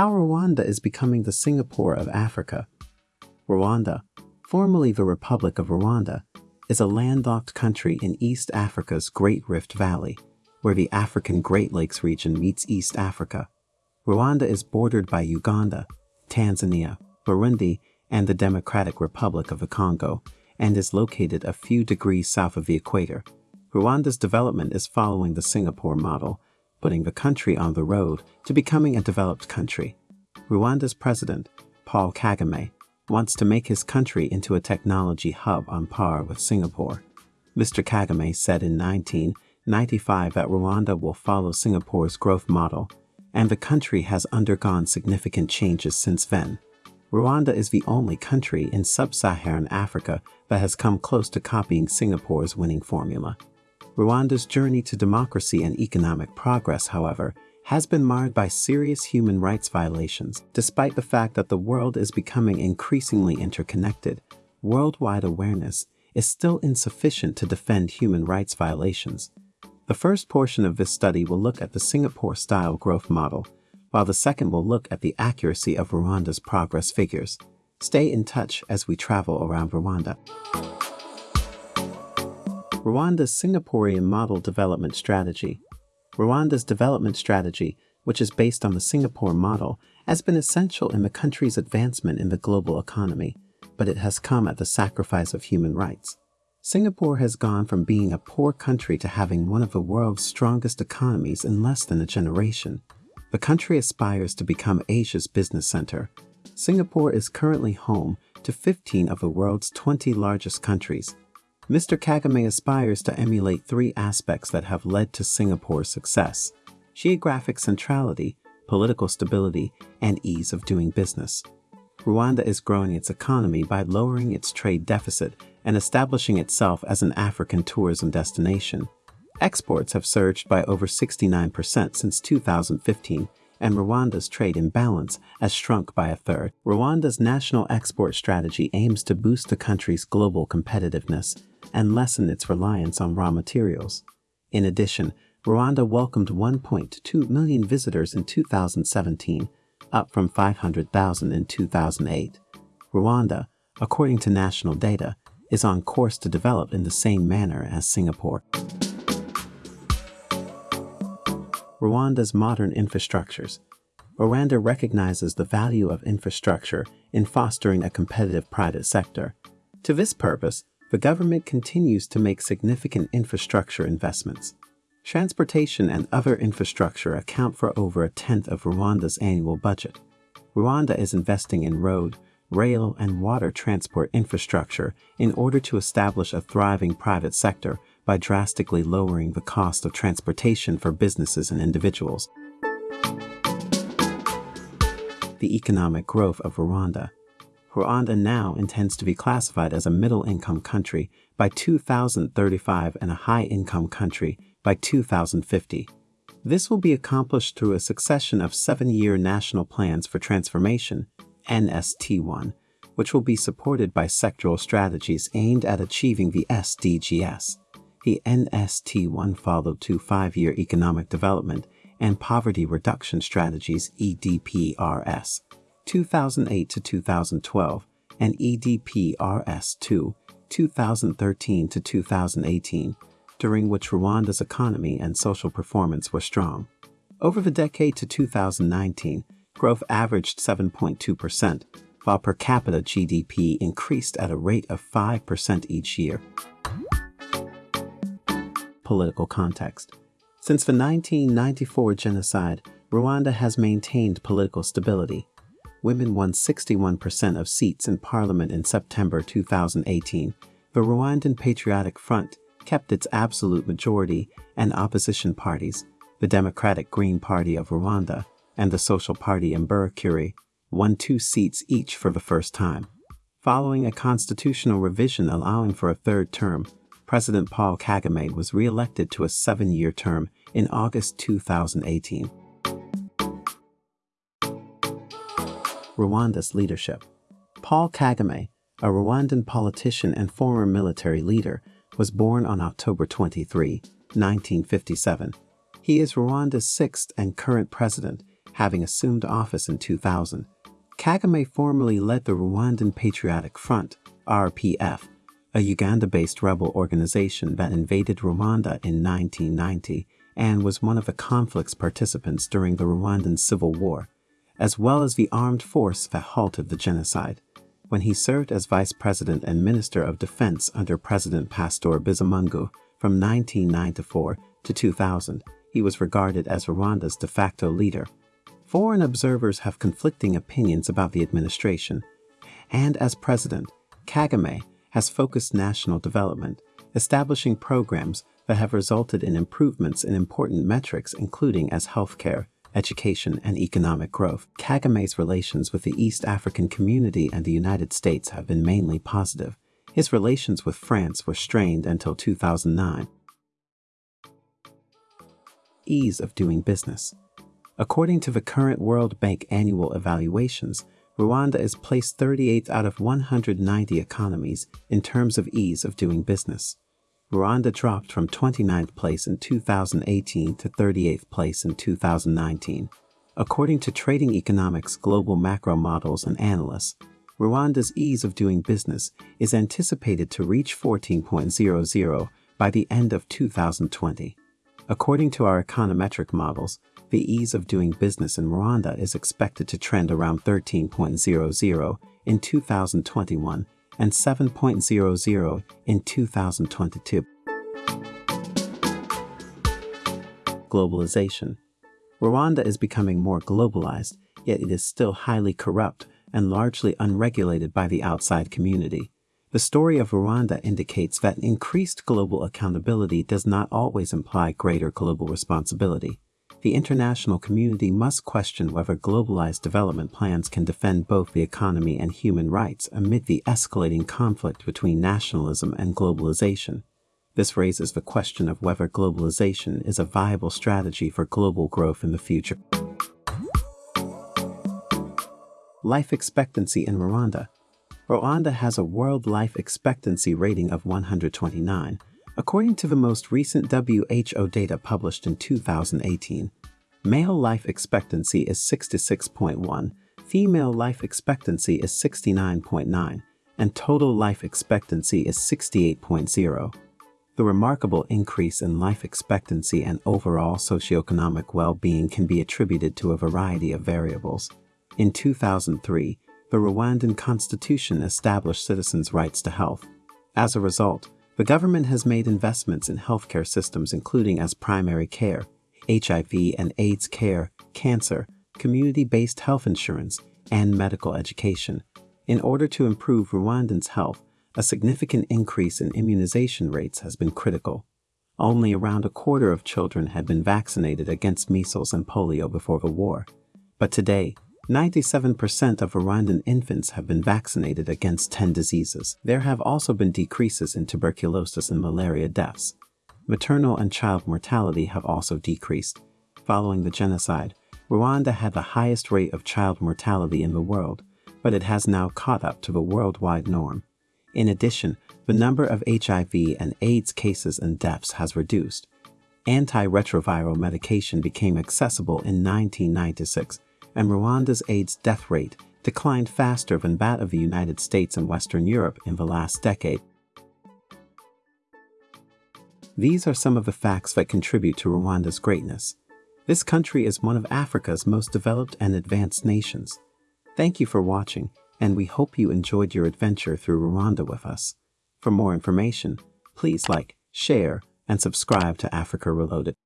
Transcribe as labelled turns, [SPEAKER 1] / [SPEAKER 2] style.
[SPEAKER 1] How Rwanda is becoming the Singapore of Africa. Rwanda, formerly the Republic of Rwanda, is a landlocked country in East Africa's Great Rift Valley, where the African Great Lakes region meets East Africa. Rwanda is bordered by Uganda, Tanzania, Burundi, and the Democratic Republic of the Congo, and is located a few degrees south of the equator. Rwanda's development is following the Singapore model, putting the country on the road to becoming a developed country. Rwanda's president, Paul Kagame, wants to make his country into a technology hub on par with Singapore. Mr. Kagame said in 1995 that Rwanda will follow Singapore's growth model, and the country has undergone significant changes since then. Rwanda is the only country in sub-Saharan Africa that has come close to copying Singapore's winning formula. Rwanda's journey to democracy and economic progress, however, has been marred by serious human rights violations. Despite the fact that the world is becoming increasingly interconnected, worldwide awareness is still insufficient to defend human rights violations. The first portion of this study will look at the Singapore-style growth model, while the second will look at the accuracy of Rwanda's progress figures. Stay in touch as we travel around Rwanda. Rwanda's Singaporean Model Development Strategy Rwanda's development strategy, which is based on the Singapore model, has been essential in the country's advancement in the global economy, but it has come at the sacrifice of human rights. Singapore has gone from being a poor country to having one of the world's strongest economies in less than a generation. The country aspires to become Asia's business center. Singapore is currently home to 15 of the world's 20 largest countries, Mr. Kagame aspires to emulate three aspects that have led to Singapore's success geographic centrality, political stability, and ease of doing business. Rwanda is growing its economy by lowering its trade deficit and establishing itself as an African tourism destination. Exports have surged by over 69% since 2015, and Rwanda's trade imbalance has shrunk by a third. Rwanda's national export strategy aims to boost the country's global competitiveness and lessen its reliance on raw materials. In addition, Rwanda welcomed 1.2 million visitors in 2017, up from 500,000 in 2008. Rwanda, according to national data, is on course to develop in the same manner as Singapore. Rwanda's modern infrastructures. Rwanda recognizes the value of infrastructure in fostering a competitive private sector. To this purpose, the government continues to make significant infrastructure investments. Transportation and other infrastructure account for over a tenth of Rwanda's annual budget. Rwanda is investing in road, rail, and water transport infrastructure in order to establish a thriving private sector by drastically lowering the cost of transportation for businesses and individuals. The economic growth of Rwanda. Rwanda now intends to be classified as a middle-income country by 2035 and a high-income country by 2050. This will be accomplished through a succession of seven-year National Plans for Transformation, NST1, which will be supported by sectoral strategies aimed at achieving the SDGs. The NST1 followed two five-year economic development and poverty reduction strategies EDPRS 2008 to 2012 and EDPRS2 2013 to 2018, during which Rwanda's economy and social performance were strong. Over the decade to 2019, growth averaged 7.2%, while per capita GDP increased at a rate of 5% each year political context. Since the 1994 genocide, Rwanda has maintained political stability. Women won 61% of seats in parliament in September 2018. The Rwandan Patriotic Front kept its absolute majority, and opposition parties, the Democratic Green Party of Rwanda and the Social Party Imberakuri, won two seats each for the first time. Following a constitutional revision allowing for a third term, President Paul Kagame was re-elected to a seven-year term in August 2018. Rwanda's leadership Paul Kagame, a Rwandan politician and former military leader, was born on October 23, 1957. He is Rwanda's sixth and current president having assumed office in 2000. Kagame formerly led the Rwandan Patriotic Front, RPF, a Uganda-based rebel organization that invaded Rwanda in 1990 and was one of the conflict's participants during the Rwandan Civil War, as well as the armed force that halted the genocide. When he served as Vice President and Minister of Defense under President Pastor Bizimungu from 1994 to 2000, he was regarded as Rwanda's de facto leader. Foreign observers have conflicting opinions about the administration, and as president, Kagame has focused national development, establishing programs that have resulted in improvements in important metrics including as healthcare, education, and economic growth. Kagame's relations with the East African community and the United States have been mainly positive. His relations with France were strained until 2009. Ease of doing business. According to the current World Bank annual evaluations, Rwanda is placed 38th out of 190 economies in terms of ease of doing business. Rwanda dropped from 29th place in 2018 to 38th place in 2019. According to Trading Economics global macro models and analysts, Rwanda's ease of doing business is anticipated to reach 14.00 by the end of 2020. According to our econometric models, the ease of doing business in Rwanda is expected to trend around 13.00 in 2021 and 7.00 in 2022. Globalization Rwanda is becoming more globalized, yet it is still highly corrupt and largely unregulated by the outside community. The story of Rwanda indicates that increased global accountability does not always imply greater global responsibility. The international community must question whether globalized development plans can defend both the economy and human rights amid the escalating conflict between nationalism and globalization. This raises the question of whether globalization is a viable strategy for global growth in the future. Life expectancy in Rwanda Rwanda has a world life expectancy rating of 129. According to the most recent WHO data published in 2018, male life expectancy is 66.1, female life expectancy is 69.9, and total life expectancy is 68.0. The remarkable increase in life expectancy and overall socioeconomic well-being can be attributed to a variety of variables. In 2003, the Rwandan constitution established citizens' rights to health. As a result, the government has made investments in healthcare systems including as primary care, HIV and AIDS care, cancer, community-based health insurance, and medical education. In order to improve Rwandans' health, a significant increase in immunization rates has been critical. Only around a quarter of children had been vaccinated against measles and polio before the war. But today, 97% of Rwandan infants have been vaccinated against 10 diseases. There have also been decreases in tuberculosis and malaria deaths. Maternal and child mortality have also decreased. Following the genocide, Rwanda had the highest rate of child mortality in the world, but it has now caught up to the worldwide norm. In addition, the number of HIV and AIDS cases and deaths has reduced. Antiretroviral medication became accessible in 1996 and Rwanda's AIDS death rate declined faster than that of the United States and Western Europe in the last decade. These are some of the facts that contribute to Rwanda's greatness. This country is one of Africa's most developed and advanced nations. Thank you for watching, and we hope you enjoyed your adventure through Rwanda with us. For more information, please like, share, and subscribe to Africa Reloaded.